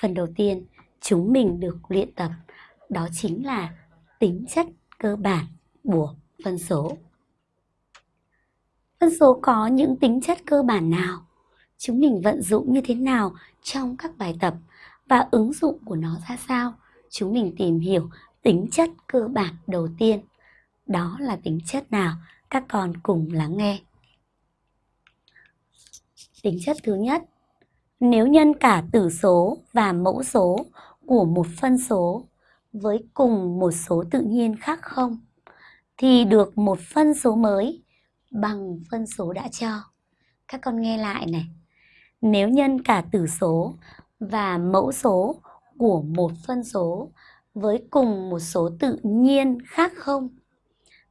Phần đầu tiên chúng mình được luyện tập đó chính là tính chất cơ bản của phân số. Phân số có những tính chất cơ bản nào? Chúng mình vận dụng như thế nào trong các bài tập và ứng dụng của nó ra sao? Chúng mình tìm hiểu tính chất cơ bản đầu tiên. Đó là tính chất nào? Các con cùng lắng nghe. Tính chất thứ nhất, nếu nhân cả tử số và mẫu số của một phân số với cùng một số tự nhiên khác không, thì được một phân số mới bằng phân số đã cho. Các con nghe lại này. Nếu nhân cả tử số và mẫu số của một phân số với cùng một số tự nhiên khác không,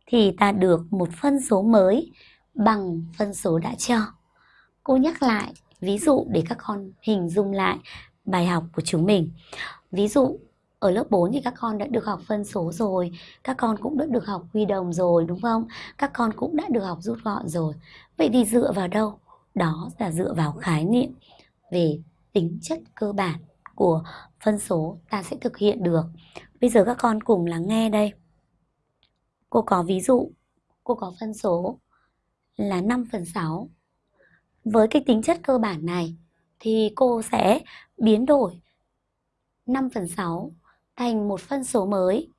thì ta được một phân số mới bằng phân số đã cho. Cô nhắc lại ví dụ để các con hình dung lại bài học của chúng mình. Ví dụ ở lớp 4 thì các con đã được học phân số rồi, các con cũng đã được học quy đồng rồi đúng không? Các con cũng đã được học rút gọn rồi. Vậy thì dựa vào đâu? Đó là dựa vào khái niệm về tính chất cơ bản của phân số ta sẽ thực hiện được. Bây giờ các con cùng lắng nghe đây. Cô có ví dụ, cô có phân số là 5 phần 6. Với cái tính chất cơ bản này thì cô sẽ biến đổi 5 phần 6 thành một phân số mới.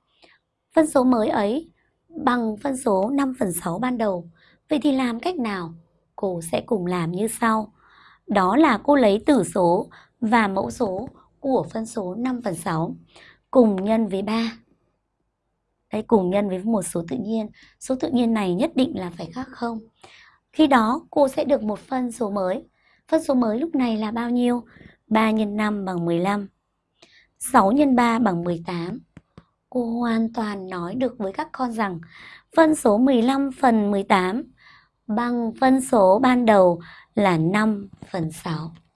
Phân số mới ấy bằng phân số 5 phần 6 ban đầu. Vậy thì làm cách nào? Cô sẽ cùng làm như sau. Đó là cô lấy tử số và mẫu số của phân số 5 phần 6 cùng nhân với 3. Đấy, cùng nhân với một số tự nhiên. Số tự nhiên này nhất định là phải khác không. Khi đó, cô sẽ được một phân số mới. Phân số mới lúc này là bao nhiêu? 3 x 5 bằng 15. 6 x 3 bằng 18. Cô hoàn toàn nói được với các con rằng phân số 15 phần 18 bằng phân số ban đầu là 5 phần 6.